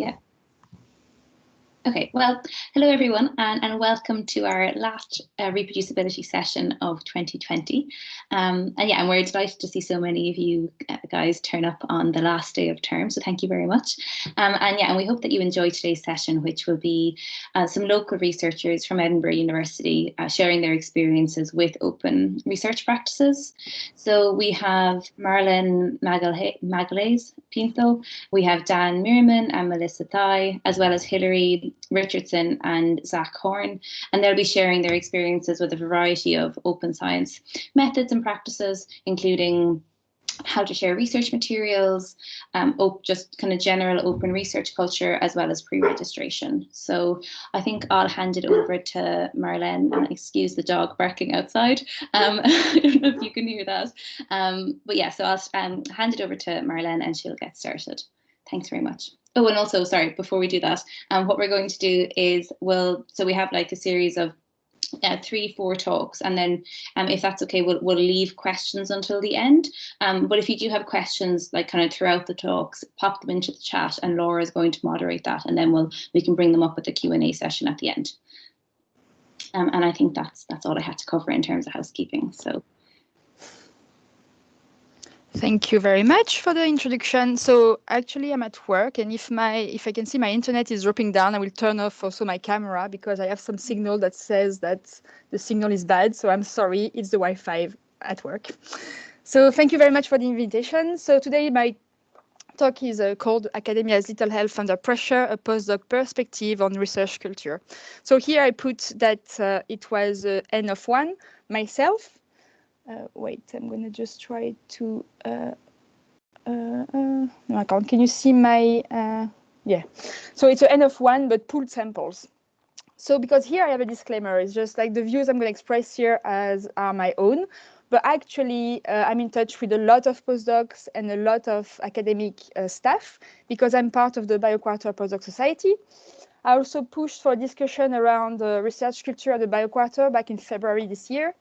Yeah. Okay, well, hello everyone and, and welcome to our last uh, reproducibility session of 2020. Um, and yeah, and we're delighted to see so many of you uh, guys turn up on the last day of term, so thank you very much. Um, and yeah, and we hope that you enjoy today's session, which will be uh, some local researchers from Edinburgh University uh, sharing their experiences with open research practices. So we have Marlene Magalhaes Pinto, we have Dan Mirman and Melissa Thye, as well as Hilary Richardson and Zach Horne, and they'll be sharing their experiences with a variety of open science methods and practices, including how to share research materials, um, just kind of general open research culture, as well as pre-registration. So I think I'll hand it over to Marlene, and excuse the dog barking outside. Um, I don't know if you can hear that. Um, but yeah, so I'll um, hand it over to Marlene and she'll get started. Thanks very much. Oh, and also, sorry, before we do that, um, what we're going to do is we'll, so we have like a series of uh, three, four talks, and then um, if that's okay, we'll, we'll leave questions until the end. Um, but if you do have questions, like kind of throughout the talks, pop them into the chat, and Laura is going to moderate that, and then we'll we can bring them up at the Q and A session at the end. Um, and I think that's that's all I had to cover in terms of housekeeping. So. Thank you very much for the introduction. So actually I'm at work and if my if I can see my internet is dropping down, I will turn off also my camera because I have some signal that says that the signal is bad. So I'm sorry, it's the Wi-Fi at work. So thank you very much for the invitation. So today my talk is uh, called Academia's Little Health Under Pressure, a postdoc perspective on research culture. So here I put that uh, it was uh, N of one, myself, uh, wait, I'm going to just try to, uh, uh, no, I can't. Can you see my, yeah. So it's an N of one, but pooled samples. So because here I have a disclaimer, it's just like the views I'm going to express here as are my own, but actually uh, I'm in touch with a lot of postdocs and a lot of academic uh, staff because I'm part of the BioQuarter Postdoc Society. I also pushed for a discussion around the research culture at the BioQuarter back in February this year.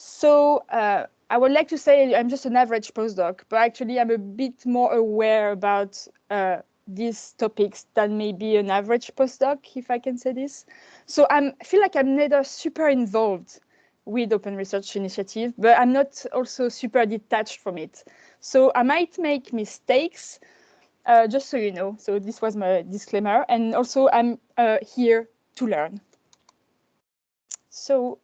So uh, I would like to say I'm just an average postdoc, but actually I'm a bit more aware about uh, these topics than maybe an average postdoc, if I can say this. So I'm, I feel like I'm neither super involved with Open Research Initiative, but I'm not also super detached from it. So I might make mistakes, uh, just so you know. So this was my disclaimer. And also I'm uh, here to learn. So,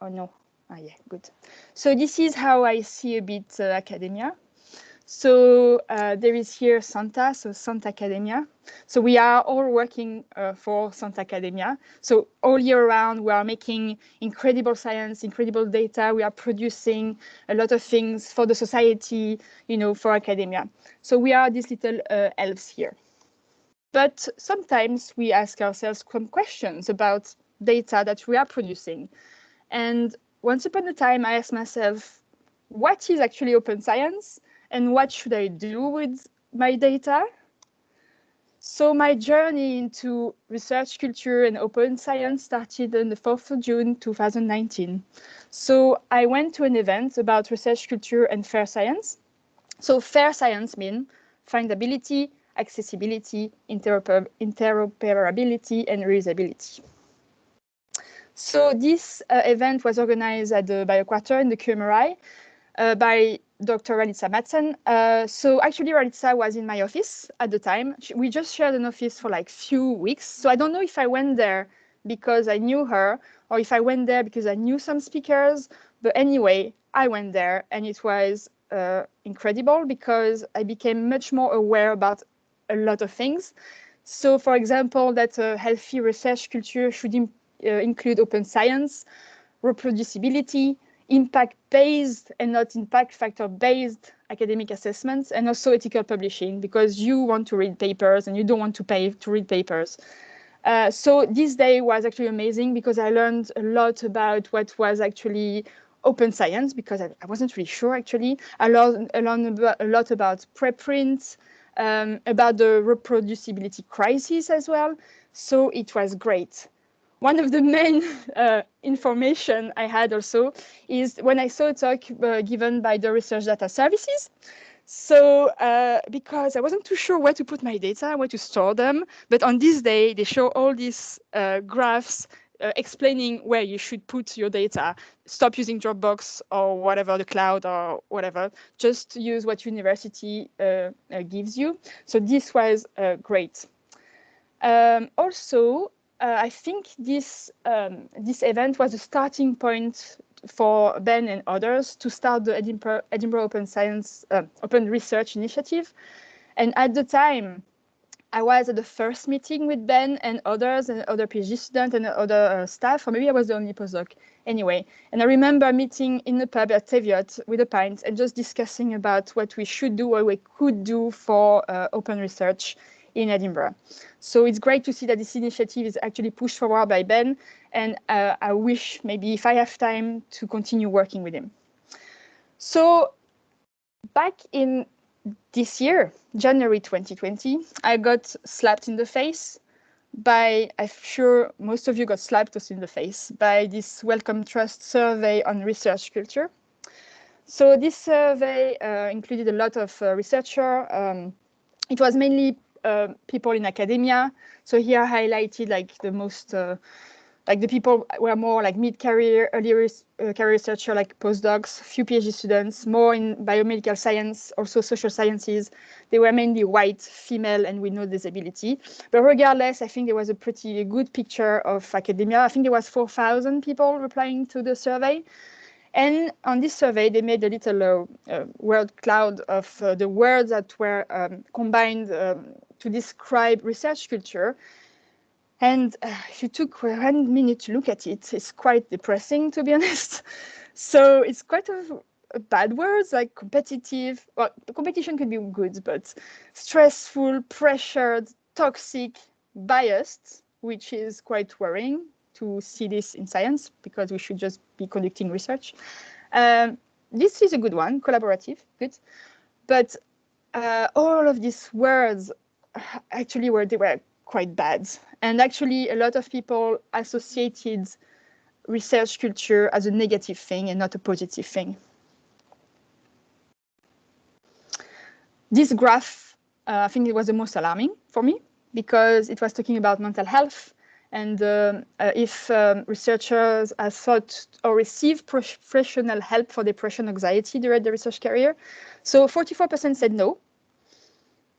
oh no, Ah, yeah, good. So this is how I see a bit uh, academia. So uh, there is here Santa, so Santa Academia. So we are all working uh, for Santa Academia. So all year round, we are making incredible science, incredible data. We are producing a lot of things for the society, you know, for academia. So we are these little uh, elves here. But sometimes we ask ourselves some questions about data that we are producing. And once upon a time, I asked myself, what is actually open science and what should I do with my data? So my journey into research culture and open science started on the 4th of June 2019. So I went to an event about research culture and fair science. So fair science means findability, accessibility, interoper interoperability, and reusability. So this uh, event was organized at the BioQuarter in the QMRI uh, by Dr. Ralitza Madsen. Uh, so actually Ralitza was in my office at the time. We just shared an office for like few weeks. So I don't know if I went there because I knew her or if I went there because I knew some speakers. But anyway, I went there and it was uh, incredible because I became much more aware about a lot of things. So for example, that a healthy research culture should uh, include open science, reproducibility, impact-based and not impact factor-based academic assessments, and also ethical publishing, because you want to read papers and you don't want to pay to read papers. Uh, so this day was actually amazing because I learned a lot about what was actually open science because I, I wasn't really sure actually. I learned, I learned a lot about preprints, um, about the reproducibility crisis as well. So it was great one of the main uh, information I had also is when I saw a talk uh, given by the Research Data Services. So uh, because I wasn't too sure where to put my data, where to store them, but on this day, they show all these uh, graphs uh, explaining where you should put your data. Stop using Dropbox or whatever, the cloud or whatever. Just use what university uh, gives you. So this was great. Um, also, I think this um, this event was a starting point for Ben and others to start the Edinburgh, Edinburgh Open Science uh, Open Research Initiative. And at the time, I was at the first meeting with Ben and others and other PhD students and other uh, staff, or maybe I was the only postdoc anyway. And I remember meeting in the pub at Teviot with a pint and just discussing about what we should do, what we could do for uh, open research in Edinburgh. So it's great to see that this initiative is actually pushed forward by Ben, and uh, I wish maybe if I have time to continue working with him. So back in this year, January 2020, I got slapped in the face by, I'm sure most of you got slapped in the face by this Wellcome Trust survey on research culture. So this survey uh, included a lot of uh, researchers. Um, it was mainly uh, people in academia. So here I highlighted like the most, uh, like the people were more like mid-career, early uh, career researcher, like postdocs, few PhD students, more in biomedical science, also social sciences. They were mainly white, female, and with no disability. But regardless, I think there was a pretty good picture of academia. I think there was 4,000 people replying to the survey. And on this survey, they made a little uh, uh, word cloud of uh, the words that were um, combined um, to describe research culture. And uh, if you took one minute to look at it, it's quite depressing, to be honest. So it's quite a, a bad words like competitive. Well, competition could be good, but stressful, pressured, toxic, biased, which is quite worrying to see this in science because we should just be conducting research. Um, this is a good one, collaborative, good. But uh, all of these words actually were they were quite bad, and actually a lot of people associated research culture as a negative thing and not a positive thing. This graph, uh, I think it was the most alarming for me because it was talking about mental health and uh, uh, if um, researchers have sought or received professional help for depression anxiety during their research career. So 44% said no.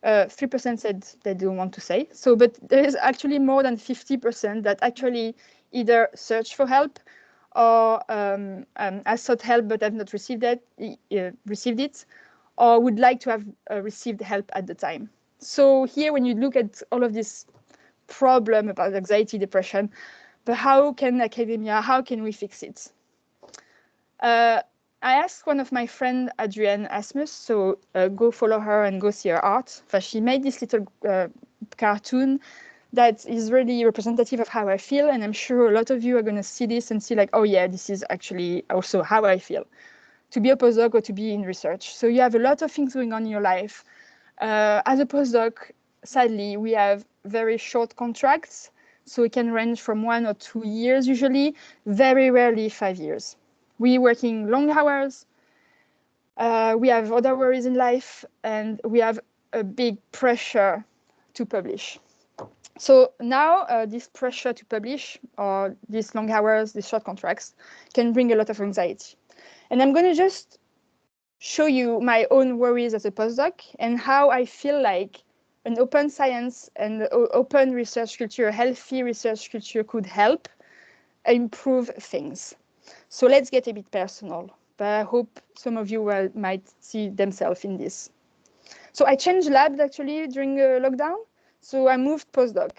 3% uh, said they don't want to say. So, but there is actually more than 50% that actually either search for help or um, um, sought help but have not received it, uh, received it, or would like to have uh, received help at the time. So here, when you look at all of this problem about anxiety, depression, but how can academia, how can we fix it? I asked one of my friend Adrienne Asmus, so uh, go follow her and go see her art. But she made this little uh, cartoon that is really representative of how I feel, and I'm sure a lot of you are going to see this and see like, oh yeah, this is actually also how I feel. To be a postdoc or to be in research. So you have a lot of things going on in your life. Uh, as a postdoc, sadly, we have very short contracts. So it can range from one or two years usually, very rarely five years. We working long hours. Uh, we have other worries in life and we have a big pressure to publish. So now uh, this pressure to publish or these long hours, these short contracts can bring a lot of anxiety. And I'm going to just show you my own worries as a postdoc and how I feel like an open science and open research culture, a healthy research culture could help improve things. So let's get a bit personal, but I hope some of you will, might see themselves in this. So I changed labs actually during uh, lockdown. So I moved postdoc.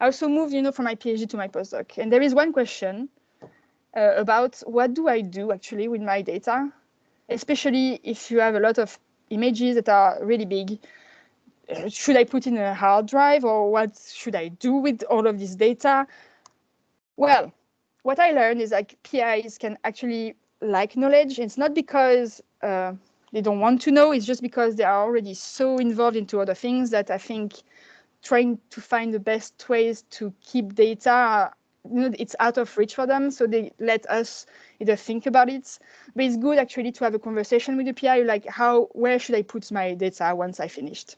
I also moved, you know, from my PhD to my postdoc. And there is one question uh, about what do I do actually with my data, especially if you have a lot of images that are really big should I put in a hard drive or what should I do with all of this data? Well, what I learned is like PIs can actually like knowledge. It's not because uh, they don't want to know, it's just because they are already so involved into other things that I think trying to find the best ways to keep data you know, it's out of reach for them. So they let us either think about it. But it's good actually to have a conversation with the PI, like how, where should I put my data once I finished?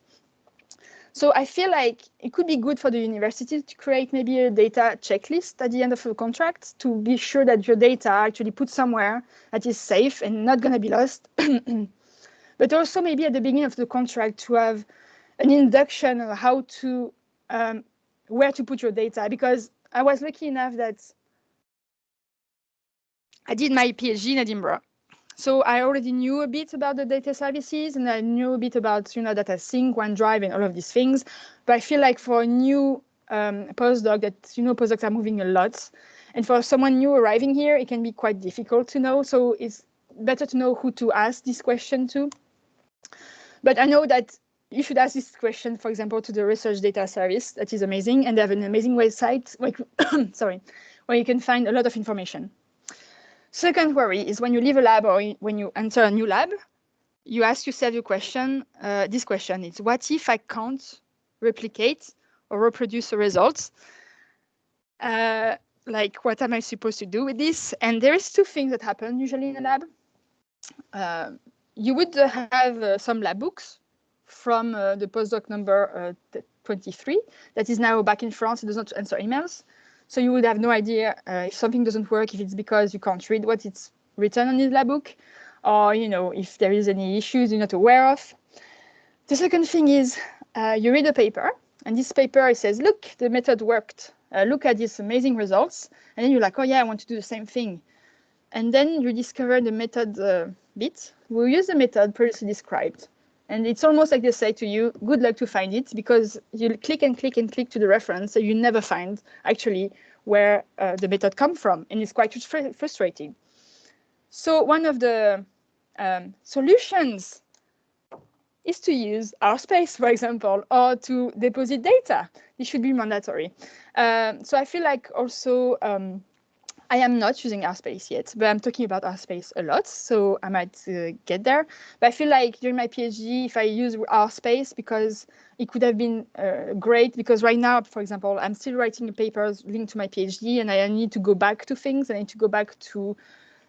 So I feel like it could be good for the university to create maybe a data checklist at the end of a contract to be sure that your data actually put somewhere that is safe and not going to be lost. but also maybe at the beginning of the contract to have an induction on how to um, where to put your data because I was lucky enough that I did my PhD in Edinburgh. So I already knew a bit about the data services and I knew a bit about, you know, data sync, OneDrive and all of these things. But I feel like for a new um, postdoc that, you know, postdocs are moving a lot. And for someone new arriving here, it can be quite difficult to know. So it's better to know who to ask this question to. But I know that you should ask this question, for example, to the research data service. That is amazing. And they have an amazing website, like, sorry, where you can find a lot of information. Second worry is when you leave a lab or when you enter a new lab, you ask yourself your question, uh, this question is, what if I can't replicate or reproduce the results? Uh, like, what am I supposed to do with this? And there is two things that happen usually in a lab. Uh, you would have uh, some lab books from uh, the postdoc number uh, 23 that is now back in France. It does not answer emails. So you would have no idea uh, if something doesn't work, if it's because you can't read what it's written on the lab book, or you know if there is any issues you're not aware of. The second thing is uh, you read a paper, and this paper says, look, the method worked. Uh, look at these amazing results. And then you're like, oh yeah, I want to do the same thing. And then you discover the method uh, bit. We'll use the method previously described. And it's almost like they say to you, good luck to find it, because you click and click and click to the reference, so you never find actually where uh, the method come from. And it's quite fr frustrating. So one of the um, solutions is to use RSpace, for example, or to deposit data. This should be mandatory. Um, so I feel like also um, I am not using RSpace yet, but I'm talking about RSpace a lot, so I might uh, get there. But I feel like during my PhD, if I use RSpace, because it could have been uh, great, because right now, for example, I'm still writing papers linked to my PhD, and I need to go back to things. I need to go back to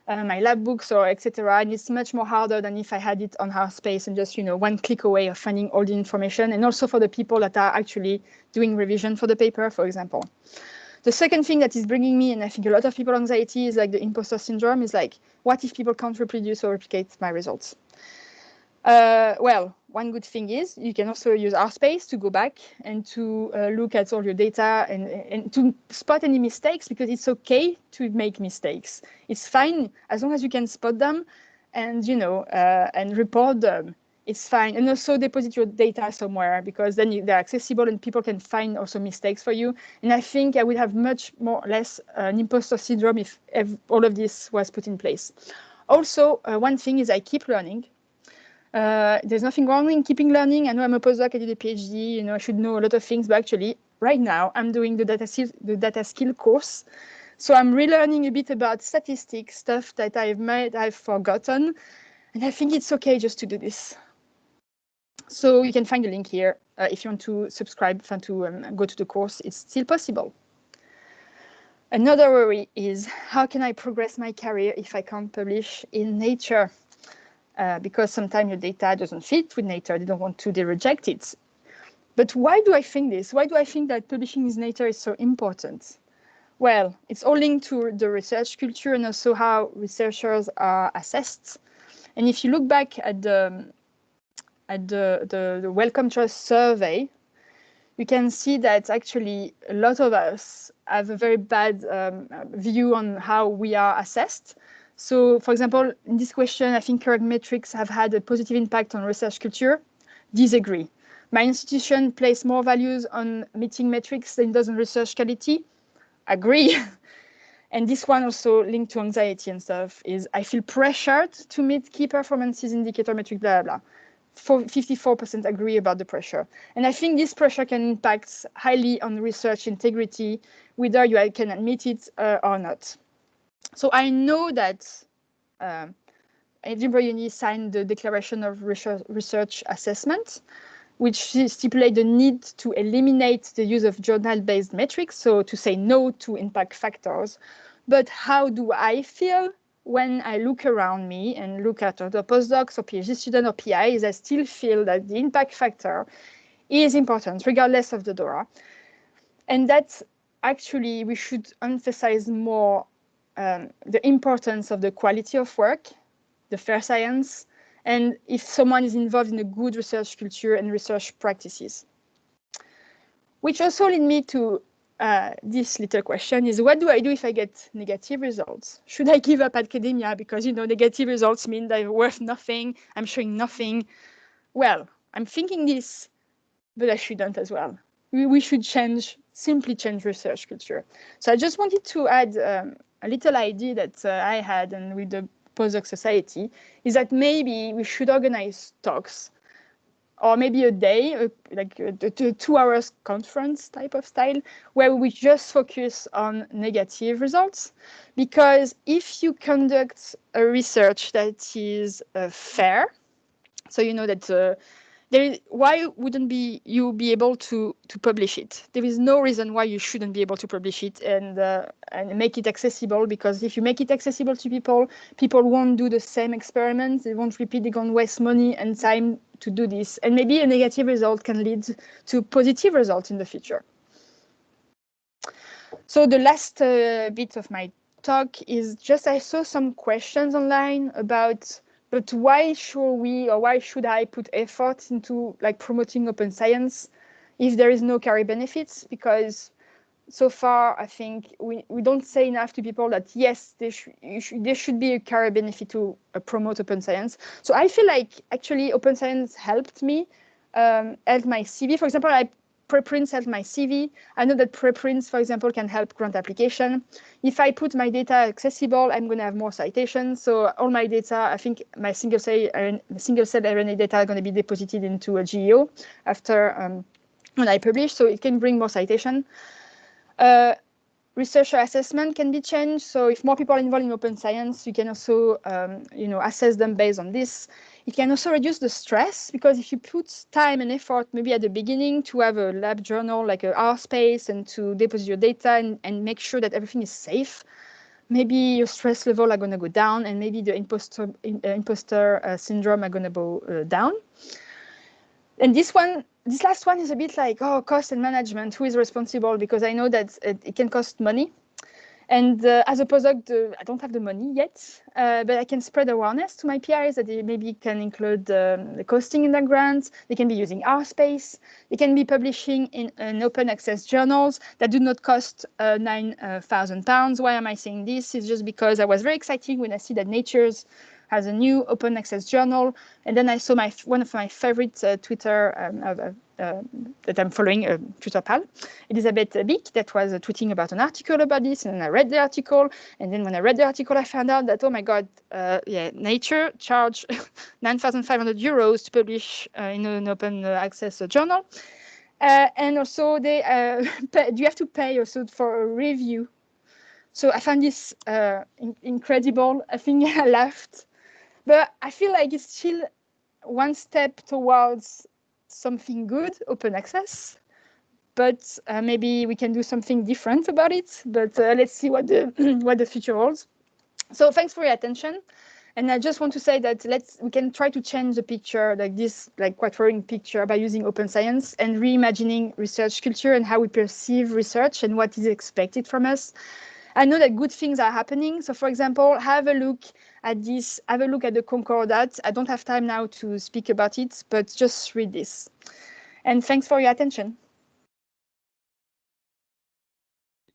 uh, my lab books or etc. And it's much more harder than if I had it on RSpace and just you know one click away of finding all the information. And also for the people that are actually doing revision for the paper, for example. The second thing that is bringing me, and I think a lot of people anxiety is like the imposter syndrome is like, what if people can't reproduce or replicate my results? Uh, well, one good thing is you can also use RSpace to go back and to uh, look at all your data and, and to spot any mistakes because it's okay to make mistakes. It's fine as long as you can spot them and, you know, uh, and report them it's fine. And also deposit your data somewhere because then they're accessible and people can find also mistakes for you. And I think I would have much more less uh, an imposter syndrome if, if, all of this was put in place. Also, uh, one thing is I keep learning. Uh, there's nothing wrong in keeping learning. I know I'm a postdoc, I did a PhD, you know, I should know a lot of things, but actually right now I'm doing the data, skill, the data skill course. So I'm relearning a bit about statistics, stuff that I've made, I've forgotten. And I think it's okay just to do this. So you can find the link here uh, if you want to subscribe and to um, go to the course, it's still possible. Another worry is how can I progress my career if I can't publish in Nature? Uh, because sometimes your data doesn't fit with Nature, they don't want to, they reject it. But why do I think this? Why do I think that publishing in Nature is so important? Well, it's all linked to the research culture and also how researchers are assessed. And if you look back at the at the, the, the Wellcome Trust survey, you can see that actually a lot of us have a very bad um, view on how we are assessed. So, for example, in this question, I think current metrics have had a positive impact on research culture. Disagree. My institution places more values on meeting metrics than does on research quality. Agree. and this one also linked to anxiety and stuff is I feel pressured to meet key performances indicator metric, blah, blah, blah. 54% agree about the pressure. And I think this pressure can impact highly on research integrity, whether you can admit it uh, or not. So I know that uh, Edinburgh Uni signed the Declaration of Research, Assessment, which stipulate the need to eliminate the use of journal-based metrics, so to say no to impact factors. But how do I feel when I look around me and look at other postdocs or PhD students or PIs, I still feel that the impact factor is important, regardless of the DORA. And that actually we should emphasize more um, the importance of the quality of work, the fair science, and if someone is involved in a good research culture and research practices. Which also lead me to uh, this little question is what do I do if I get negative results? Should I give up academia because you know negative results mean they're worth nothing, I'm showing nothing? Well, I'm thinking this, but I shouldn't as well. We, we should change, simply change research culture. So I just wanted to add um, a little idea that uh, I had and with the postdoc society is that maybe we should organize talks or maybe a day, like a, a, two hours conference type of style, where we just focus on negative results. Because if you conduct a research that is uh, fair, so you know that uh, why wouldn't be you be able to to publish it? There is no reason why you shouldn't be able to publish it and uh, and make it accessible. Because if you make it accessible to people, people won't do the same experiments. They won't repeat. They're gonna waste money and time to do this. And maybe a negative result can lead to positive results in the future. So the last uh, bit of my talk is just I saw some questions online about but why should we or why should I put effort into like promoting open science if there is no carry benefits? Because so far, I think we, we don't say enough to people that yes, there, sh sh there should be a carry benefit to uh, promote open science. So I feel like actually open science helped me, um, helped my CV. For example, I preprints help my CV. I know that preprints, for example, can help grant application. If I put my data accessible, I'm going to have more citations. So all my data, I think my single cell, single cell RNA data are going to be deposited into a GEO after um, when I publish. So it can bring more citation. Uh, researcher assessment can be changed. So if more people are involved in open science, you can also, um, you know, assess them based on this. It can also reduce the stress because if you put time and effort, maybe at the beginning to have a lab journal like a RSpace and to deposit your data and, and make sure that everything is safe, maybe your stress level are going to go down and maybe the imposter, uh, imposter uh, syndrome are going to go uh, down. And this one, this last one is a bit like, oh, cost and management, who is responsible? Because I know that it, it can cost money and uh, as a postdoc, I don't have the money yet, uh, but I can spread awareness to my PIs that they maybe can include um, the costing in their grants. They can be using RSpace. They can be publishing in, in open access journals that do not cost uh, 9,000 uh, pounds. Why am I saying this? It's just because I was very excited when I see that Nature's has a new open access journal. And then I saw my one of my favorite uh, Twitter um, uh, uh, that I'm following, uh, Twitter pal, Elisabeth Bik, that was uh, tweeting about an article about this. And I read the article. And then when I read the article, I found out that, oh my God, uh, yeah, Nature charged 9,500 euros to publish in an open access journal. and also, they pay, you have to pay also for a review so I found this uh, in incredible. I think I laughed but I feel like it's still one step towards something good, open access. But uh, maybe we can do something different about it. But uh, let's see what the what the future holds. So thanks for your attention. And I just want to say that let's we can try to change the picture, like this, like quite worrying picture, by using open science and reimagining research culture and how we perceive research and what is expected from us. I know that good things are happening. So, for example, have a look at this, have a look at the Concordat. I don't have time now to speak about it, but just read this. And thanks for your attention.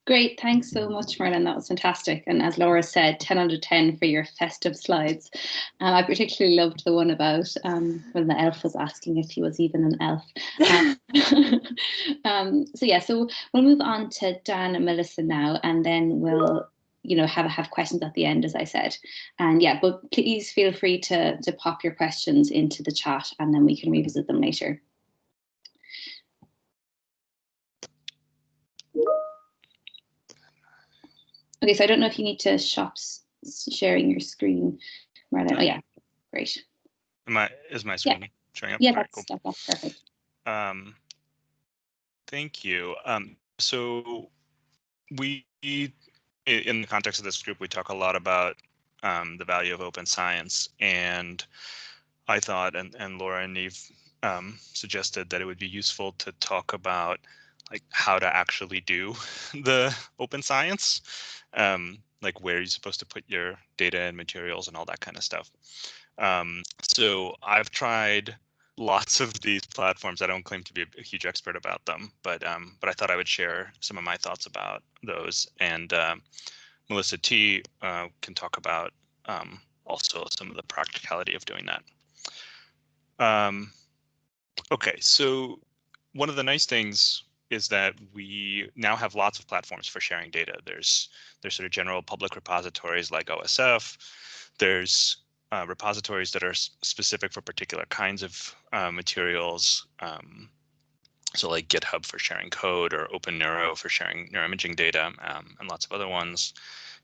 Great, thanks so much, Merlin. That was fantastic. And as Laura said, 10 out of 10 for your festive slides. Um, I particularly loved the one about um, when the elf was asking if he was even an elf. Um, um so yeah, so we'll move on to Dan and Melissa now, and then we'll you know have have questions at the end as i said and yeah but please feel free to to pop your questions into the chat and then we can revisit them later okay so i don't know if you need to stop sharing your screen Marlon. oh yeah great Am I, is my screen yeah. showing up? yeah that's, cool. that's perfect Um, thank you. Um, so we, in the context of this group, we talk a lot about um, the value of open science. And I thought, and, and Laura and Neve um, suggested that it would be useful to talk about like how to actually do the open science, um, like where you're supposed to put your data and materials and all that kind of stuff. Um, so I've tried lots of these platforms. I don't claim to be a, huge expert about them, but um, but I thought I would share some of my thoughts about those. And uh, Melissa T uh, can talk about um, also some of the practicality of doing that. Um, okay, so one of the nice things is that we now have lots of platforms for sharing data. There's there's sort of general public repositories like OSF. There's uh, repositories that are specific for particular kinds of uh, materials. Um, so like GitHub for sharing code or OpenNeuro for sharing neuroimaging data um, and lots of other ones.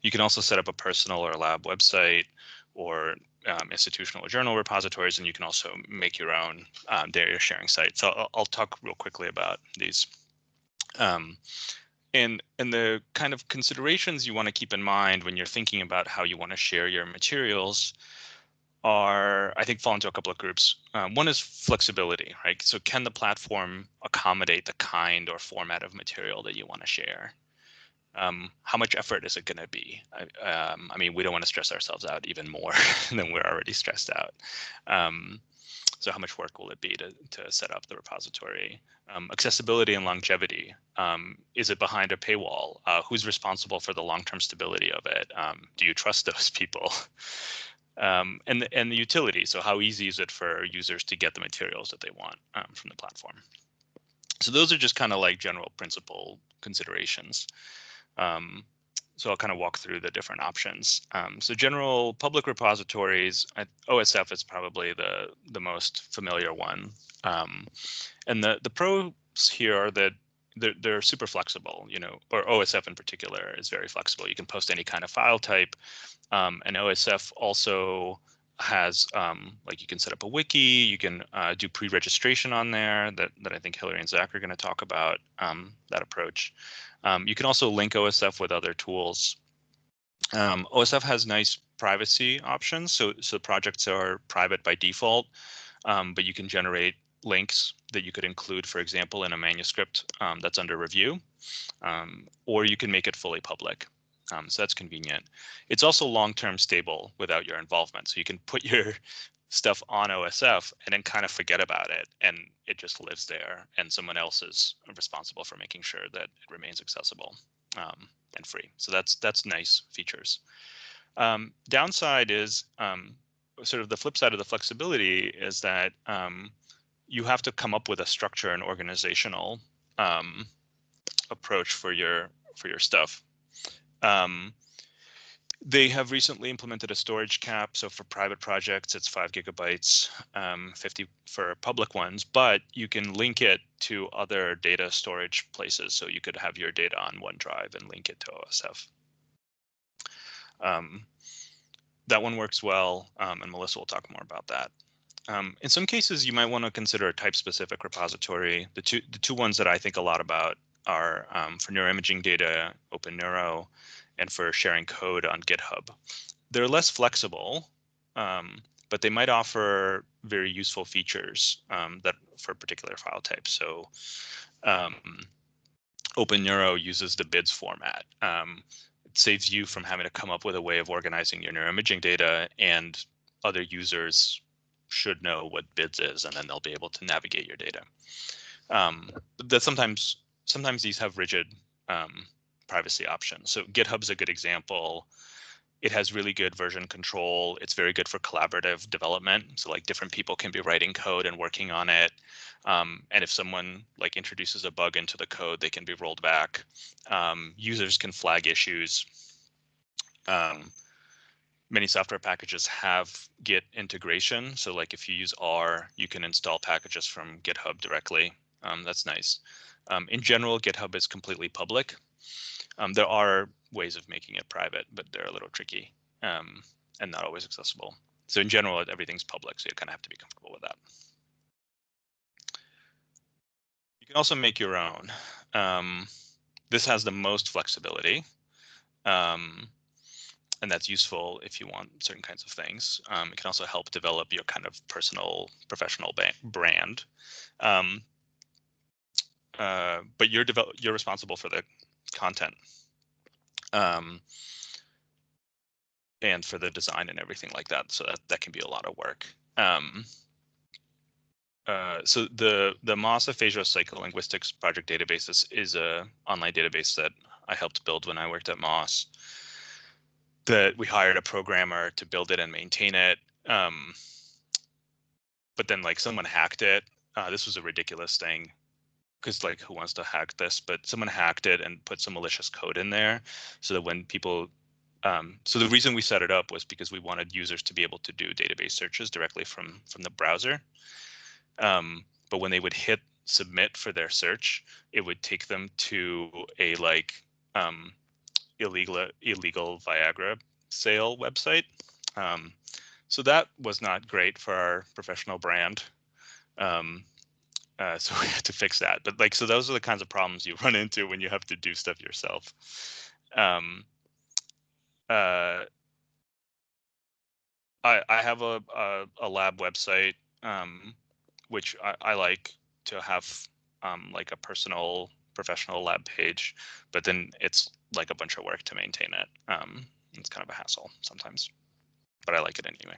You can also set up a personal or lab website or um, institutional or journal repositories, and you can also make your own um, data sharing site. So I'll, I'll, talk real quickly about these. Um, and, and the kind of considerations you want to keep in mind when you're thinking about how you want to share your materials are, I think, fall into a couple of groups. Um, one is flexibility, right? So can the platform accommodate the kind or format of material that you want to share? Um, how much effort is it going to be? I, um, I, mean, we don't want to stress ourselves out even more than we're already stressed out. Um, so how much work will it be to, to set up the repository? Um, accessibility and longevity. Um, is it behind a paywall? Uh, who's responsible for the long-term stability of it? Um, do you trust those people? Um, and and the utility. So how easy is it for users to get the materials that they want um, from the platform? So those are just kind of like general principle considerations. Um, so I'll kind of walk through the different options. Um, so general public repositories, OSF is probably the the most familiar one. Um, and the the pros here are that they're, they're super flexible, you know, or OSF in particular is very flexible. You can post any kind of file type. Um, and OSF also has um, like you can set up a wiki, you can uh, do pre-registration on there that, that I think Hilary and Zach are going to talk about um, that approach. Um, you can also link OSF with other tools. Um, OSF has nice privacy options, so so projects are private by default, um, but you can generate links that you could include, for example, in a manuscript um, that's under review, um, or you can make it fully public. Um, so that's convenient. It's also long-term stable without your involvement. So you can put your stuff on OSF and then kind of forget about it and it just lives there and someone else is responsible for making sure that it remains accessible um, and free. So that's that's nice features. Um, downside is um, sort of the flip side of the flexibility is that um, you have to come up with a structure and organizational um, approach for your for your stuff. Um, they have recently implemented a storage cap. So for private projects, it's five gigabytes, um, 50 for public ones, but you can link it to other data storage places. So you could have your data on OneDrive and link it to OSF. Um, that one works well, um, and Melissa will talk more about that. Um, in some cases, you might want to consider a type-specific repository. The two the two ones that I think a lot about are um, for neuroimaging data, OpenNeuro, and for sharing code on GitHub. They're less flexible, um, but they might offer very useful features um, that for particular file types. So um, OpenNeuro uses the BIDS format. Um, it saves you from having to come up with a way of organizing your neuroimaging data and other users should know what BIDS is, and then they'll be able to navigate your data. Um, that sometimes sometimes these have rigid um, privacy options. So GitHub's a good example. It has really good version control. It's very good for collaborative development. So like different people can be writing code and working on it. Um, and if someone like introduces a bug into the code, they can be rolled back. Um, users can flag issues. Um, many software packages have Git integration. So like if you use R, you can install packages from GitHub directly. Um, that's nice. Um, in general, GitHub is completely public. Um, there are ways of making it private, but they're a little tricky um, and not always accessible. So in general, everything's public, so you kind of have to be comfortable with that. You can also make your own. Um, this has the most flexibility. Um, and that's useful if you want certain kinds of things. Um, it can also help develop your kind of personal, professional brand. Um, uh, but you're develop you're responsible for the content um, and for the design and everything like that. So that, that can be a lot of work. Um, uh, so the the Moss Aphasia Psycholinguistics Project database is, is a online database that I helped build when I worked at Moss. That we hired a programmer to build it and maintain it. Um, but then like someone hacked it. Uh, this was a ridiculous thing because like who wants to hack this? But someone hacked it and put some malicious code in there so that when people um, so the reason we set it up was because we wanted users to be able to do database searches directly from from the browser. Um, but when they would hit submit for their search, it would take them to a like um, illegal illegal Viagra sale website. Um, so that was not great for our professional brand. Um, uh, so we had to fix that. But like, so those are the kinds of problems you run into when you have to do stuff yourself. Um, uh, I, I have a, a, a lab website, um, which I, I like to have um, like a personal professional lab page, but then it's like a bunch of work to maintain it. Um, it's kind of a hassle sometimes, but I like it anyway.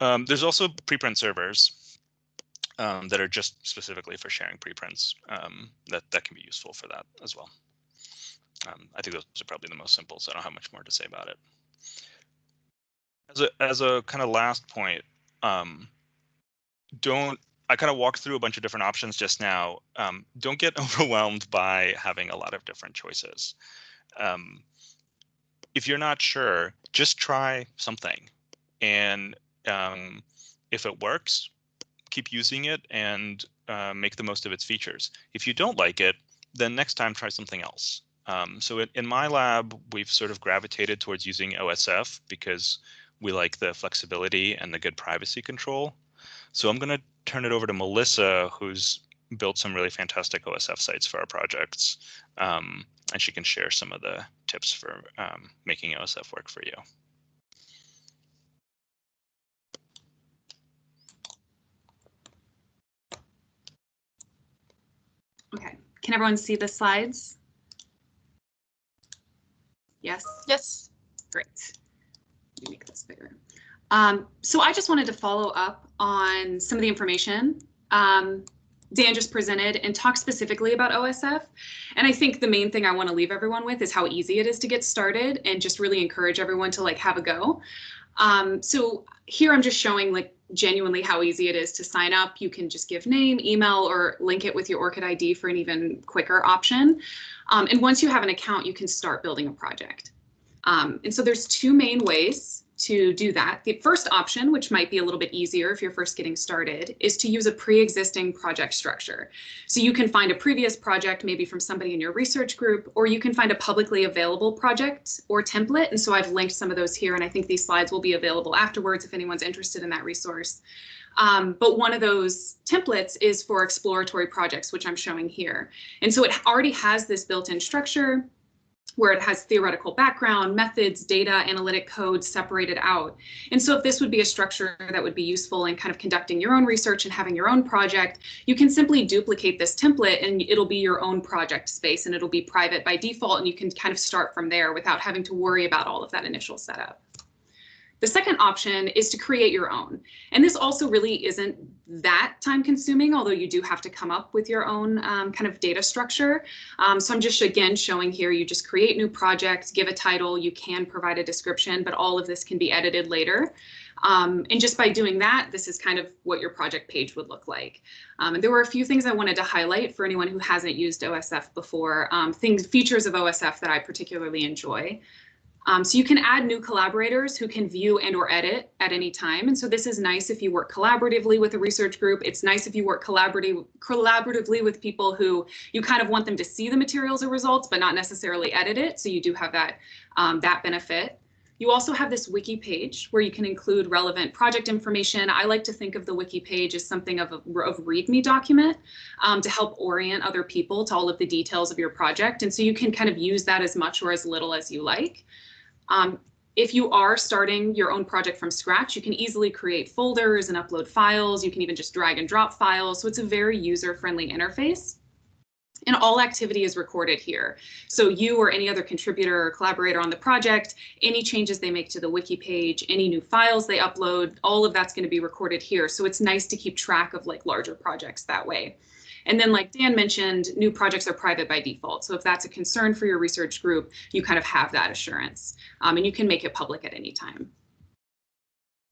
Um, there's also preprint servers um, that are just specifically for sharing preprints um, that, that can be useful for that as well. Um, I think those are probably the most simple, so I don't have much more to say about it. As a, as a kind of last point, um, don't I kind of walked through a bunch of different options just now. Um, don't get overwhelmed by having a lot of different choices. Um, if you're not sure, just try something. And um, if it works, keep using it and uh, make the most of its features. If you don't like it, then next time try something else. Um, so in, in my lab, we've sort of gravitated towards using OSF because we like the flexibility and the good privacy control. So I'm going to turn it over to Melissa, who's built some really fantastic OSF sites for our projects. Um, and she can share some of the tips for um, making OSF work for you. Okay, can everyone see the slides? Yes? Yes. Great. Let me make this bigger. Um, so I just wanted to follow up on some of the information um, Dan just presented and talk specifically about OSF. And I think the main thing I want to leave everyone with is how easy it is to get started and just really encourage everyone to like have a go. Um, so here I'm just showing like genuinely how easy it is to sign up. You can just give name, email, or link it with your ORCID ID for an even quicker option. Um, and once you have an account, you can start building a project. Um, and so there's two main ways to do that. The first option, which might be a little bit easier if you're first getting started, is to use a pre-existing project structure. So you can find a previous project, maybe from somebody in your research group, or you can find a publicly available project or template. And so I've linked some of those here, and I think these slides will be available afterwards if anyone's interested in that resource. Um, but one of those templates is for exploratory projects, which I'm showing here. And so it already has this built-in structure where it has theoretical background, methods, data, analytic code separated out. And so if this would be a structure that would be useful in kind of conducting your own research and having your own project, you can simply duplicate this template and it'll be your own project space and it'll be private by default and you can kind of start from there without having to worry about all of that initial setup. The second option is to create your own. And this also really isn't that time consuming, although you do have to come up with your own um, kind of data structure. Um, so I'm just again showing here, you just create new projects, give a title, you can provide a description, but all of this can be edited later. Um, and just by doing that, this is kind of what your project page would look like. Um, and there were a few things I wanted to highlight for anyone who hasn't used OSF before, um, things, features of OSF that I particularly enjoy. Um, so you can add new collaborators who can view and or edit at any time. And so this is nice if you work collaboratively with a research group. It's nice if you work collaborative, collaboratively with people who you kind of want them to see the materials or results, but not necessarily edit it. So you do have that, um, that benefit. You also have this wiki page where you can include relevant project information. I like to think of the wiki page as something of a of README document um, to help orient other people to all of the details of your project. And so you can kind of use that as much or as little as you like. Um, if you are starting your own project from scratch, you can easily create folders and upload files. You can even just drag and drop files. So it's a very user-friendly interface and all activity is recorded here. So you or any other contributor or collaborator on the project, any changes they make to the wiki page, any new files they upload, all of that's going to be recorded here. So it's nice to keep track of like larger projects that way. And then like Dan mentioned, new projects are private by default. So if that's a concern for your research group, you kind of have that assurance um, and you can make it public at any time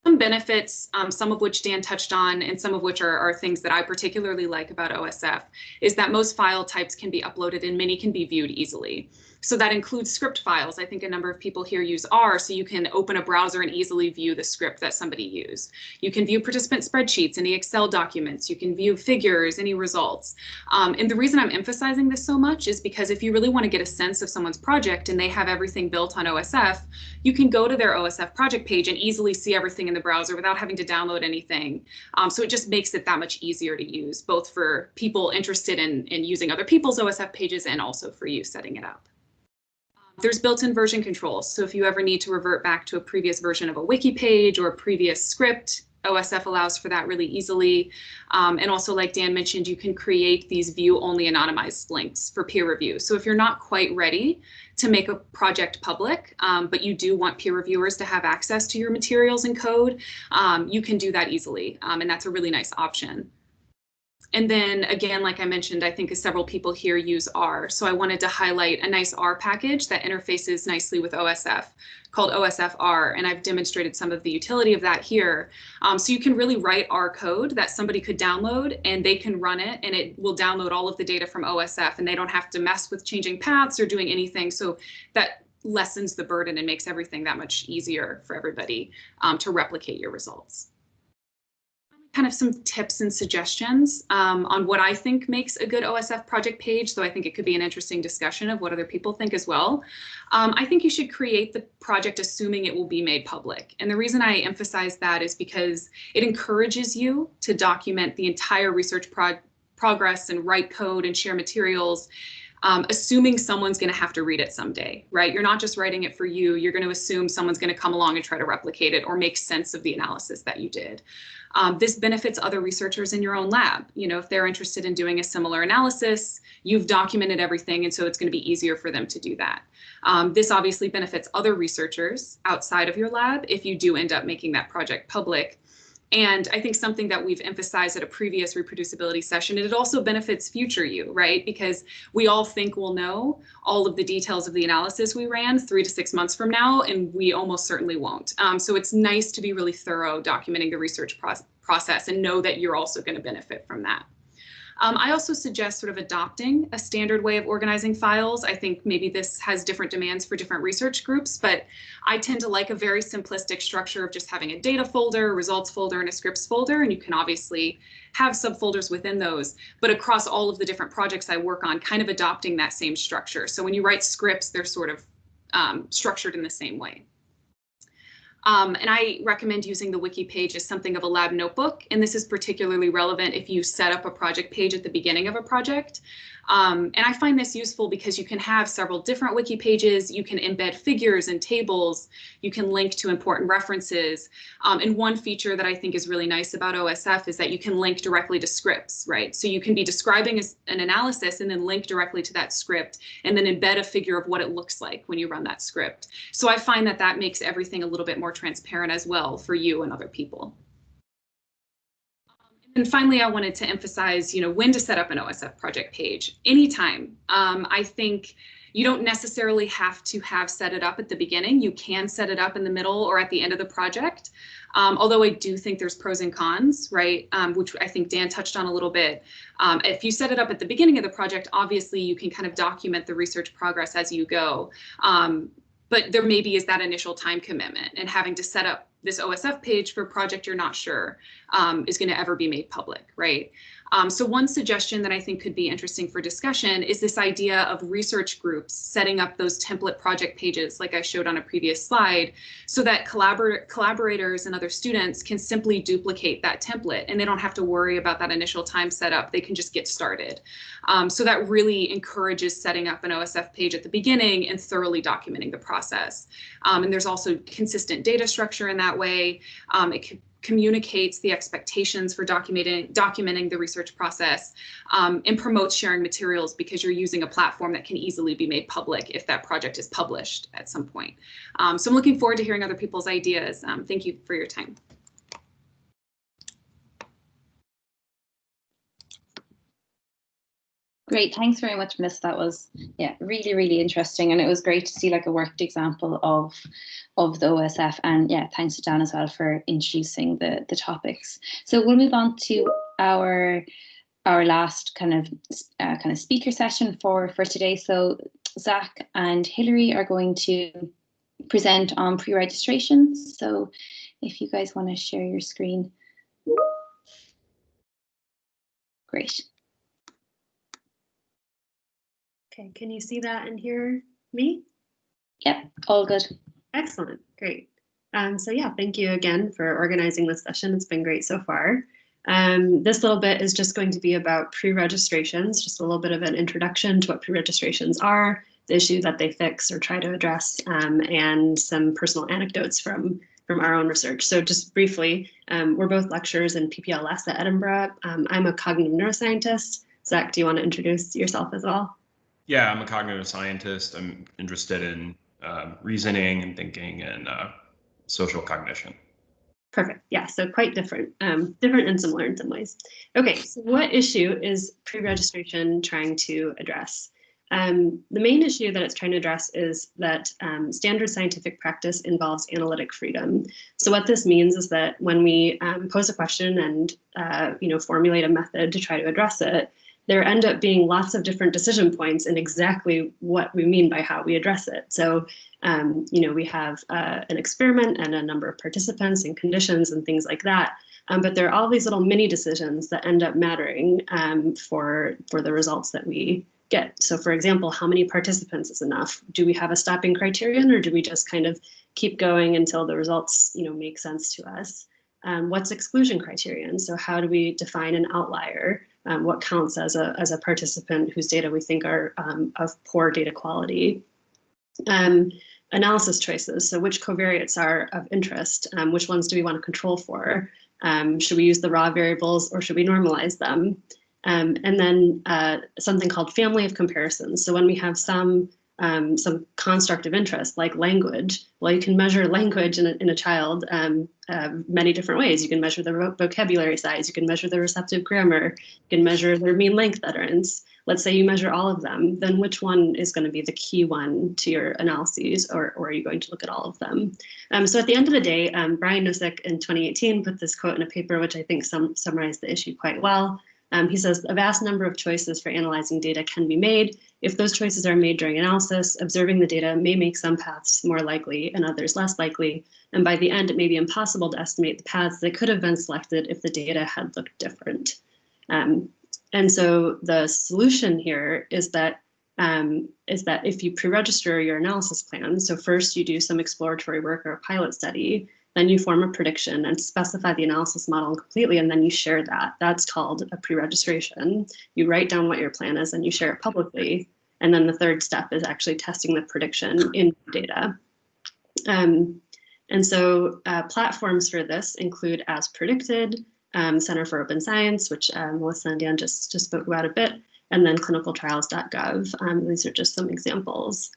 some benefits, um, some of which Dan touched on, and some of which are, are, things that I particularly like about OSF, is that most file types can be uploaded and many can be viewed easily. So that includes script files. I think a number of people here use R, so you can open a browser and easily view the script that somebody used. You can view participant spreadsheets, any Excel documents. You can view figures, any results. Um, and the reason I'm emphasizing this so much is because if you really want to get a sense of someone's project and they have everything built on OSF, you can go to their OSF project page and easily see everything in the browser without having to download anything. Um, so it just makes it that much easier to use, both for people interested in, in using other people's OSF pages and also for you setting it up. There's built-in version control, So if you ever need to revert back to a previous version of a wiki page or a previous script, OSF allows for that really easily. Um, and also, like Dan mentioned, you can create these view-only anonymized links for peer review. So if you're not quite ready to make a project public, um, but you do want peer reviewers to have access to your materials and code, um, you can do that easily. Um, and that's a really nice option. And then again, like I mentioned, I think several people here use R. So I wanted to highlight a nice R package that interfaces nicely with OSF called OSF-R, and I've demonstrated some of the utility of that here. Um, so you can really write R code that somebody could download and they can run it and it will download all of the data from OSF and they don't have to mess with changing paths or doing anything. So that lessens the burden and makes everything that much easier for everybody um, to replicate your results kind of some tips and suggestions um, on what I think makes a good OSF project page, though I think it could be an interesting discussion of what other people think as well. Um, I think you should create the project assuming it will be made public. And the reason I emphasize that is because it encourages you to document the entire research pro progress and write code and share materials um, assuming someone's going to have to read it someday, right? You're not just writing it for you. You're going to assume someone's going to come along and try to replicate it or make sense of the analysis that you did. Um, this benefits other researchers in your own lab. You know, if they're interested in doing a similar analysis, you've documented everything, and so it's going to be easier for them to do that. Um, this obviously benefits other researchers outside of your lab if you do end up making that project public. And I think something that we've emphasized at a previous reproducibility session, it also benefits future you, right? Because we all think we'll know all of the details of the analysis we ran three to six months from now, and we almost certainly won't. Um, so it's nice to be really thorough documenting the research pro process and know that you're also going to benefit from that. Um, I also suggest sort of adopting a standard way of organizing files. I think maybe this has different demands for different research groups, but I tend to like a very simplistic structure of just having a data folder, a results folder, and a scripts folder. And you can obviously have subfolders within those, but across all of the different projects I work on, kind of adopting that same structure. So when you write scripts, they're sort of um, structured in the same way. Um, and I recommend using the wiki page as something of a lab notebook. And this is particularly relevant if you set up a project page at the beginning of a project. Um, and I find this useful because you can have several different wiki pages, you can embed figures and tables, you can link to important references. Um, and one feature that I think is really nice about OSF is that you can link directly to scripts, right? So you can be describing an analysis and then link directly to that script and then embed a figure of what it looks like when you run that script. So I find that that makes everything a little bit more transparent as well for you and other people. And finally, I wanted to emphasize, you know, when to set up an OSF project page. Anytime. Um, I think you don't necessarily have to have set it up at the beginning. You can set it up in the middle or at the end of the project. Um, although I do think there's pros and cons, right? Um, which I think Dan touched on a little bit. Um, if you set it up at the beginning of the project, obviously you can kind of document the research progress as you go. Um, but there maybe is that initial time commitment and having to set up this OSF page for a project you're not sure um, is going to ever be made public, right? Um, so one suggestion that I think could be interesting for discussion is this idea of research groups setting up those template project pages like I showed on a previous slide so that collabor collaborators and other students can simply duplicate that template and they don't have to worry about that initial time setup. They can just get started. Um, so that really encourages setting up an OSF page at the beginning and thoroughly documenting the process. Um, and there's also consistent data structure in that way. Um, it communicates the expectations for documenting documenting the research process um, and promotes sharing materials because you're using a platform that can easily be made public if that project is published at some point. Um, so I'm looking forward to hearing other people's ideas. Um, thank you for your time. Great, thanks very much, Miss. That was yeah, really, really interesting, and it was great to see like a worked example of of the OSF. And yeah, thanks to Dan as well for introducing the the topics. So we'll move on to our our last kind of uh, kind of speaker session for for today. So Zach and Hilary are going to present on pre-registration. So if you guys want to share your screen. Great. Okay, can you see that and hear me? Yep, all good. Excellent, great. Um, so yeah, thank you again for organizing this session. It's been great so far. Um, this little bit is just going to be about pre-registrations, just a little bit of an introduction to what pre-registrations are, the issue that they fix or try to address, um, and some personal anecdotes from, from our own research. So just briefly, um, we're both lecturers in PPLS at Edinburgh. Um, I'm a cognitive neuroscientist. Zach, do you want to introduce yourself as well? Yeah, I'm a cognitive scientist. I'm interested in uh, reasoning and thinking and uh, social cognition. Perfect. Yeah, so quite different, um, different and similar in some ways. Okay, so what issue is pre-registration trying to address? Um, the main issue that it's trying to address is that um, standard scientific practice involves analytic freedom. So what this means is that when we um, pose a question and uh, you know formulate a method to try to address it, there end up being lots of different decision points in exactly what we mean by how we address it. So, um, you know, we have uh, an experiment and a number of participants and conditions and things like that. Um, but there are all these little mini decisions that end up mattering um, for, for the results that we get. So for example, how many participants is enough? Do we have a stopping criterion or do we just kind of keep going until the results, you know, make sense to us? Um, what's exclusion criterion? So how do we define an outlier? Um, what counts as a, as a participant whose data we think are um, of poor data quality. Um, analysis choices, so which covariates are of interest, um, which ones do we want to control for? Um, should we use the raw variables or should we normalize them? Um, and then uh, something called family of comparisons. So when we have some um, some construct of interest like language. Well, you can measure language in a, in a child um, uh, many different ways. You can measure the vocabulary size, you can measure the receptive grammar, you can measure their mean length utterance. Let's say you measure all of them, then which one is going to be the key one to your analyses, or, or are you going to look at all of them? Um, so at the end of the day, um, Brian Nosek in 2018 put this quote in a paper which I think sum summarized the issue quite well. Um, he says a vast number of choices for analyzing data can be made. If those choices are made during analysis, observing the data may make some paths more likely and others less likely. And by the end, it may be impossible to estimate the paths that could have been selected if the data had looked different. Um, and so the solution here is that um, is that if you pre-register your analysis plan, so first you do some exploratory work or a pilot study, then you form a prediction and specify the analysis model completely, and then you share that. That's called a pre-registration. You write down what your plan is and you share it publicly. And then the third step is actually testing the prediction in data. Um, and so uh, platforms for this include AsPredicted, um, Center for Open Science, which um, Melissa and Dan just, just spoke about a bit, and then clinicaltrials.gov. Um, these are just some examples.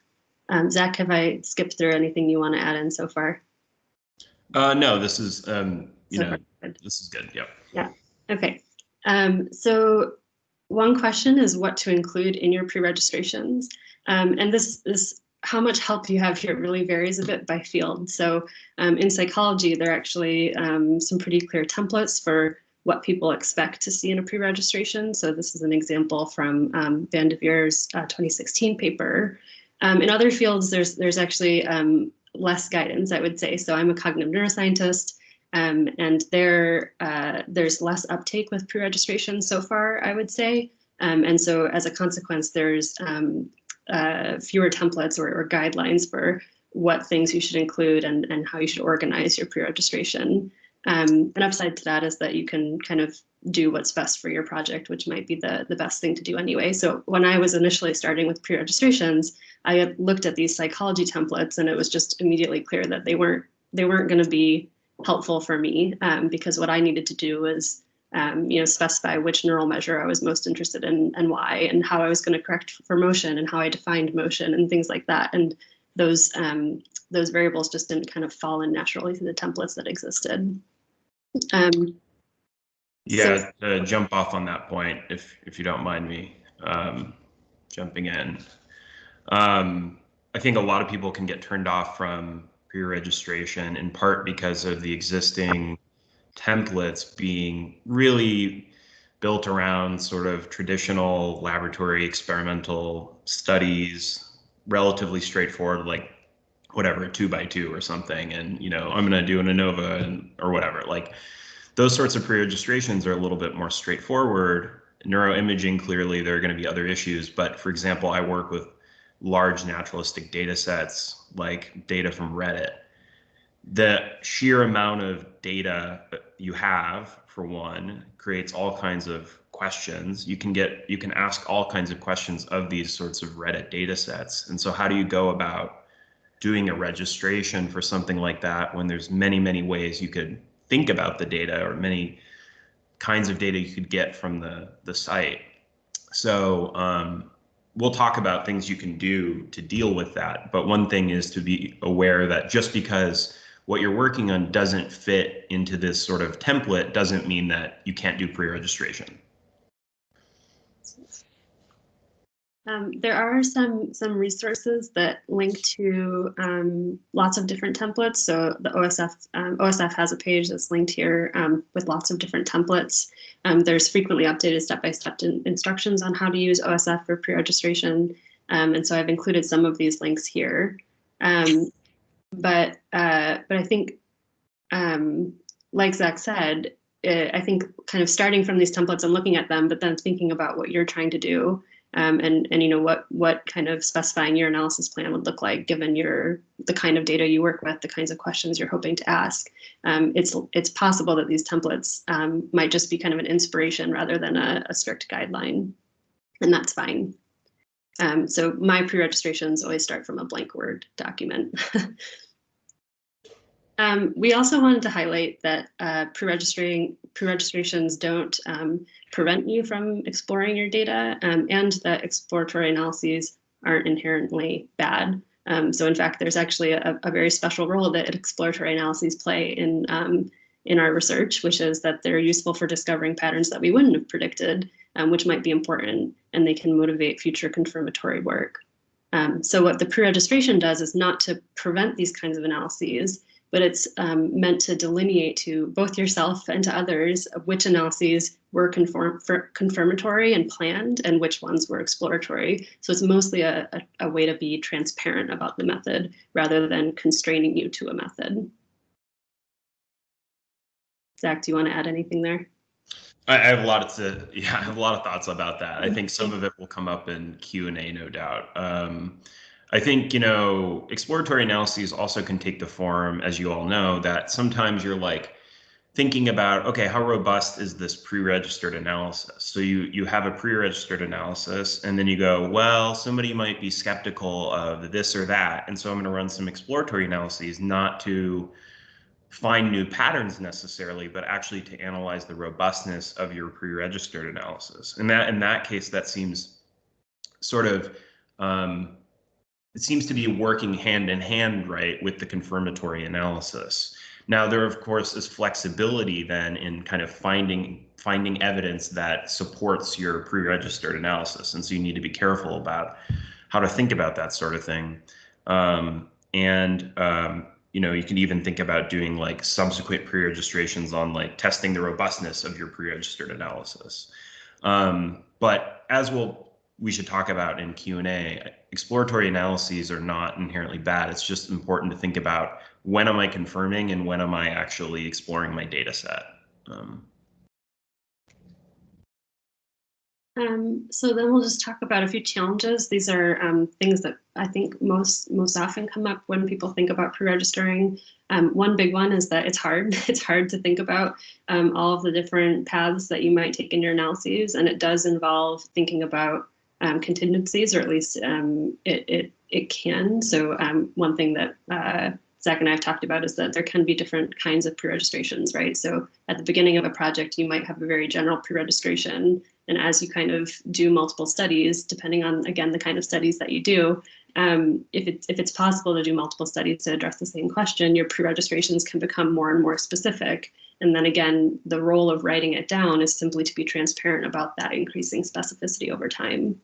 Um, Zach, have I skipped through anything you want to add in so far? Uh, no, this is, um, you so know, good. this is good. Yep. Yeah. Okay. Um, so one question is what to include in your pre-registrations. Um, and this, this, how much help you have here really varies a bit by field. So um, in psychology, there are actually um, some pretty clear templates for what people expect to see in a pre-registration. So this is an example from um, Van 't Veer's uh, 2016 paper. Um, in other fields, there's there's actually um, less guidance, I would say. So I'm a cognitive neuroscientist. Um, and there, uh, there's less uptake with pre-registration so far, I would say. Um, and so as a consequence, there's um, uh, fewer templates or, or, guidelines for what things you should include and, and how you should organize your pre-registration. Um, an upside to that is that you can kind of do what's best for your project, which might be the, the best thing to do anyway. So when I was initially starting with pre-registrations, I had looked at these psychology templates and it was just immediately clear that they weren't they weren't going to be helpful for me um, because what I needed to do was um, you know specify which neural measure I was most interested in and why and how I was going to correct for motion and how I defined motion and things like that. And those um, those variables just didn't kind of fall in naturally to the templates that existed. Um, yeah, so, to jump off on that point, if if you don't mind me um, jumping in. Um, I think a lot of people can get turned off from pre-registration in part because of the existing templates being really built around sort of traditional laboratory experimental studies, relatively straightforward, like whatever, two by two or something. And, you know, I'm going to do an ANOVA and, or whatever. Like those sorts of pre-registrations are a little bit more straightforward. Neuroimaging, clearly, there are going to be other issues. But for example, I work with large naturalistic data sets like data from Reddit. The sheer amount of data you have, for one, creates all kinds of questions. You can get you can ask all kinds of questions of these sorts of Reddit data sets. And so how do you go about doing a registration for something like that when there's many, many ways you could think about the data or many kinds of data you could get from the, the site. So um, we'll talk about things you can do to deal with that. But one thing is to be aware that just because what you're working on doesn't fit into this sort of template doesn't mean that you can't do pre-registration. Um, there are some some resources that link to um, lots of different templates. So the OSF um, OSF has a page that's linked here um, with lots of different templates. Um, there's frequently updated step-by-step -step instructions on how to use OSF for pre-registration. Um, and so I've included some of these links here. but uh, but I think, like Zach said, it, I think kind of starting from these templates and looking at them, but then thinking about what you're trying to do um, and and you know what what kind of specifying your analysis plan would look like given your the kind of data you work with, the kinds of questions you're hoping to ask. Um, it's it's possible that these templates um, might just be kind of an inspiration rather than a, a strict guideline, and that's fine. Um, so my pre-registrations always start from a blank Word document. Um, we also wanted to highlight that uh, pre-registering pre-registrations don't um, prevent you from exploring your data um, and that exploratory analyses aren't inherently bad. Um, so in fact, there's actually a, a, very special role that exploratory analyses play in, um, in our research, which is that they're useful for discovering patterns that we wouldn't have predicted, um, which might be important, and they can motivate future confirmatory work. So what the pre-registration does is not to prevent these kinds of analyses, but it's um, meant to delineate to both yourself and to others which analyses were conform confirmatory and planned and which ones were exploratory. So it's mostly a, a, a, way to be transparent about the method rather than constraining you to a method. Zach, do you want to add anything there? I have a lot to yeah, I have a lot of thoughts about that. I think some of it will come up in Q and A, no doubt. Um, I think, you know, exploratory analyses also can take the form, as you all know, that sometimes you're like thinking about, okay, how robust is this pre-registered analysis? So you you have a pre-registered analysis and then you go, well, somebody might be skeptical of this or that. And so I'm going to run some exploratory analyses, not to find new patterns necessarily, but actually to analyze the robustness of your pre-registered analysis. And that in that case, that seems sort of um, it seems to be working hand in hand, right, with the confirmatory analysis. Now, there, of course, is flexibility then in kind of finding finding evidence that supports your pre-registered analysis, and so you need to be careful about how to think about that sort of thing. Um, and um, you know, you can even think about doing like subsequent pre-registrations on like testing the robustness of your pre-registered analysis. Um, but as we'll we should talk about in Q&A. Exploratory analyses are not inherently bad. It's just important to think about when am I confirming and when am I actually exploring my data set? Um, Um, so then we'll just talk about a few challenges. These are um, things that I think most most often come up when people think about pre-registering. Um, one big one is that it's hard. It's hard to think about um, all of the different paths that you might take in your analyses, and it does involve thinking about um, contingencies, or at least um, it, it it can. So one thing that uh, Zach and I have talked about is that there can be different kinds of pre-registrations, right? So at the beginning of a project, you might have a very general pre-registration and as you kind of do multiple studies, depending on, again, the kind of studies that you do, um, if, it's, if it's possible to do multiple studies to address the same question, your pre-registrations can become more and more specific. And then again, the role of writing it down is simply to be transparent about that increasing specificity over time.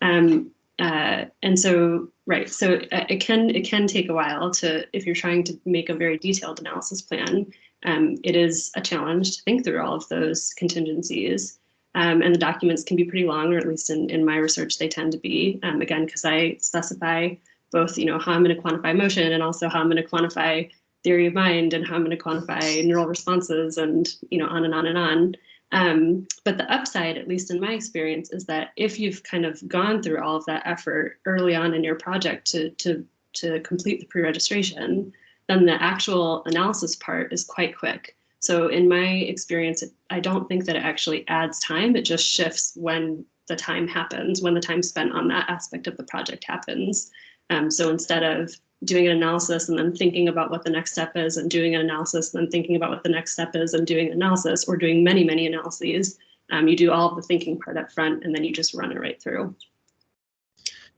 Um, uh, and so, right, so uh, it can it can take a while to, if you're trying to make a very detailed analysis plan, um, it is a challenge to think through all of those contingencies. Um, and the documents can be pretty long, or at least in, in my research, they tend to be, um, again, because I specify both, you know, how I'm going to quantify motion and also how I'm going to quantify theory of mind and how I'm going to quantify neural responses and, you know, on and on and on. Um, but the upside, at least in my experience, is that if you've kind of gone through all of that effort early on in your project to, to, to complete the pre-registration, then the actual analysis part is quite quick. So in my experience, I don't think that it actually adds time. It just shifts when the time happens, when the time spent on that aspect of the project happens. Um, so instead of doing an analysis and then thinking about what the next step is and doing an analysis and then thinking about what the next step is and doing analysis or doing many, many analyses, um, you do all of the thinking part up front and then you just run it right through.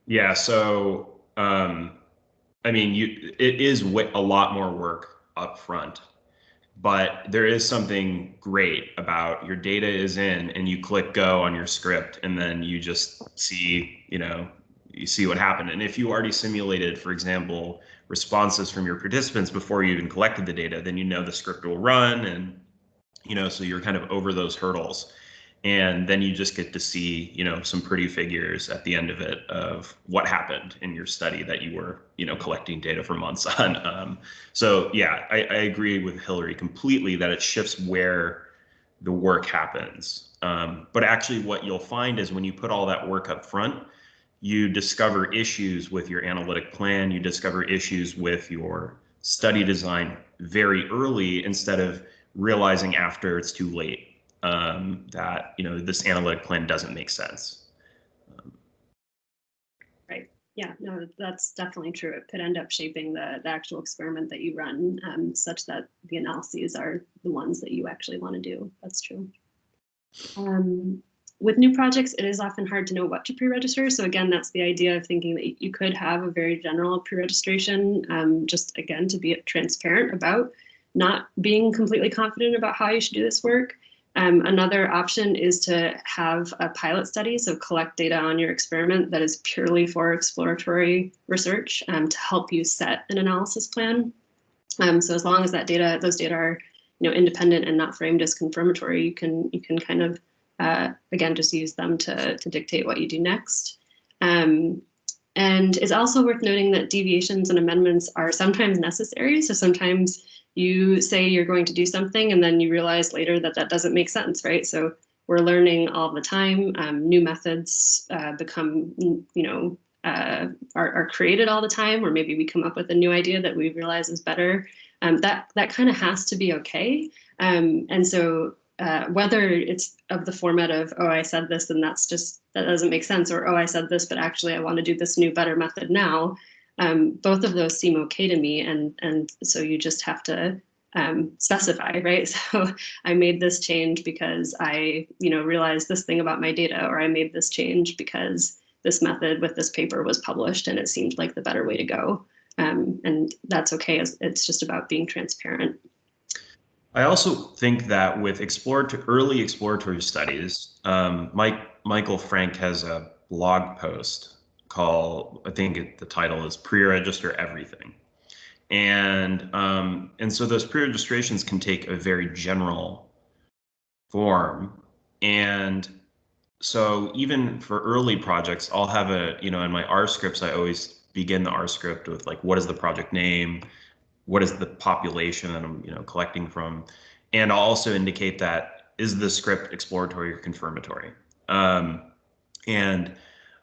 Yeah, so um, I mean, you it is a lot more work up front but there is something great about your data is in and you click go on your script and then you just see you know you see what happened. And if you already simulated for example responses from your participants before you even collected the data then you know the script will run and you know so you're kind of over those hurdles. And then you just get to see you know some pretty figures at the end of it of what happened in your study that you were you know collecting data for months on. Um, so yeah I, I, agree with Hilary completely that it shifts where the work happens. Um, but actually what you'll find is when you put all that work up front you discover issues with your analytic plan you discover issues with your study design very early instead of realizing after it's too late um, that you know this analytic plan doesn't make sense. Right. Yeah. No, that's definitely true. It could end up shaping the, the actual experiment that you run, um, such that the analyses are the ones that you actually want to do. That's true. Um, with new projects, it is often hard to know what to pre-register. So again, that's the idea of thinking that you could have a very general pre-registration, um, just again, to be transparent about not being completely confident about how you should do this work. Um, another option is to have a pilot study, so collect data on your experiment that is purely for exploratory research um, to help you set an analysis plan. Um, so as long as that data, those data are, you know, independent and not framed as confirmatory, you can you can kind of uh, again just use them to to dictate what you do next. Um, and it's also worth noting that deviations and amendments are sometimes necessary. So sometimes you say you're going to do something and then you realize later that that doesn't make sense, right? So we're learning all the time. Um, new methods uh, become, you know, uh, are, are, created all the time, or maybe we come up with a new idea that we realize is better. Um, that that kind of has to be okay. Um, and so uh, whether it's of the format of oh I said this and that's just that doesn't make sense, or oh I said this but actually I want to do this new better method now um, both of those seem okay to me. And, and so you just have to um, specify, right? So I made this change because I, you know, realized this thing about my data, or I made this change because this method with this paper was published and it seemed like the better way to go. Um, and that's okay. It's just about being transparent. I also think that with exploratory, early exploratory studies, um, Mike Michael Frank has a blog post called I think it, the title is pre-register everything, and um, and so those pre-registrations can take a very general form, and so even for early projects, I'll have a you know in my R scripts I always begin the R script with like what is the project name, what is the population that I'm, you know, collecting from, and I'll also indicate that is the script exploratory or confirmatory. Um, and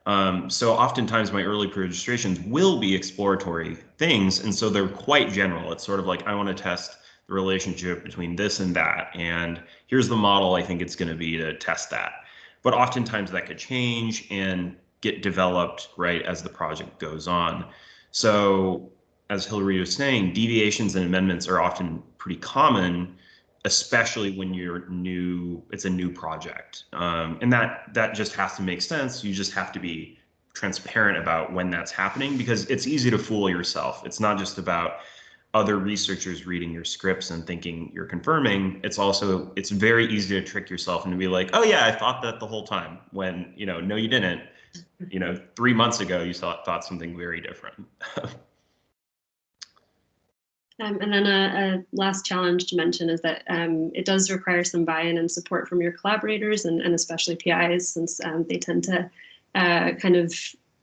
um, so oftentimes my early pre-registrations will be exploratory things, and so they're quite general. It's sort of like I want to test the relationship between this and that, and here's the model I think it's going to be to test that. But oftentimes that could change and get developed right as the project goes on. So as Hilary was saying, deviations and amendments are often pretty common, especially when you're new, it's a new project. Um, and that that just has to make sense. You just have to be transparent about when that's happening because it's easy to fool yourself. It's not just about other researchers reading your scripts and thinking you're confirming. It's also it's very easy to trick yourself and to be like, oh yeah, I thought that the whole time when, you know, no, you didn't. You know, three months ago you thought thought something very different. Um, and then a, a, last challenge to mention is that um, it does require some buy-in and support from your collaborators and, and especially PIs since um, they tend to uh, kind of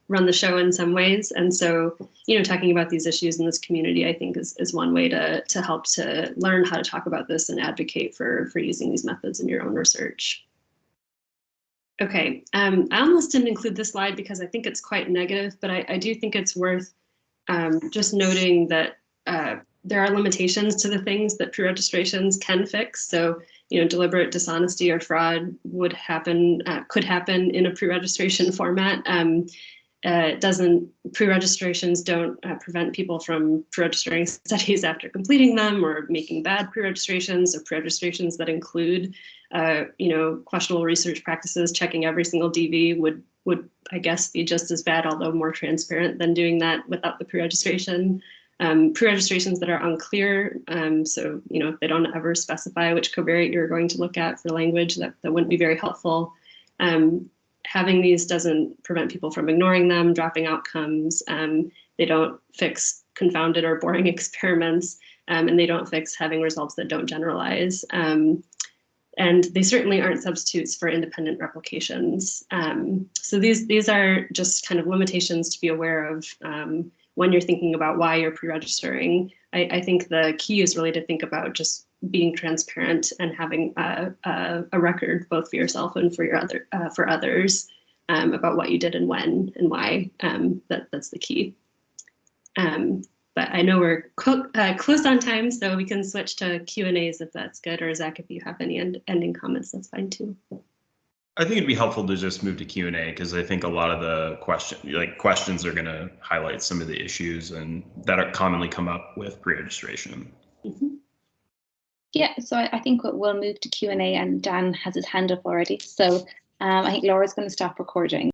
run the show in some ways. And so, you know, talking about these issues in this community, I think is, is one way to, to help to learn how to talk about this and advocate for, for using these methods in your own research. Okay, um, I almost didn't include this slide because I think it's quite negative, but I, I do think it's worth um, just noting that uh, there are limitations to the things that pre-registrations can fix. So, you know, deliberate dishonesty or fraud would happen, uh, could happen in a pre-registration format. Um, uh, doesn't pre-registrations don't uh, prevent people from pre-registering studies after completing them or making bad pre-registrations or pre-registrations that include, uh, you know, questionable research practices. Checking every single DV would would I guess be just as bad, although more transparent than doing that without the pre-registration um, pre-registrations that are unclear. Um, so, you know, if they don't ever specify which covariate you're going to look at for language, that, that wouldn't be very helpful. Um, having these doesn't prevent people from ignoring them, dropping outcomes. Um, they don't fix confounded or boring experiments, um, and they don't fix having results that don't generalize. Um, and they certainly aren't substitutes for independent replications. so these, these are just kind of limitations to be aware of when you're thinking about why you're pre-registering, I, I, think the key is really to think about just being transparent and having a, a, a record both for yourself and for your other uh, for others um, about what you did and when and why. Um, that that's the key. Um, but I know we're uh, close on time, so we can switch to Q and A's if that's good. Or Zach, if you have any end ending comments, that's fine too. I think it'd be helpful to just move to Q and A because I think a lot of the question, like questions, are going to highlight some of the issues and that are commonly come up with pre-registration. Mm -hmm. Yeah, so I, I, think we'll move to Q and A, and Dan has his hand up already. So um, I think Laura's going to stop recording.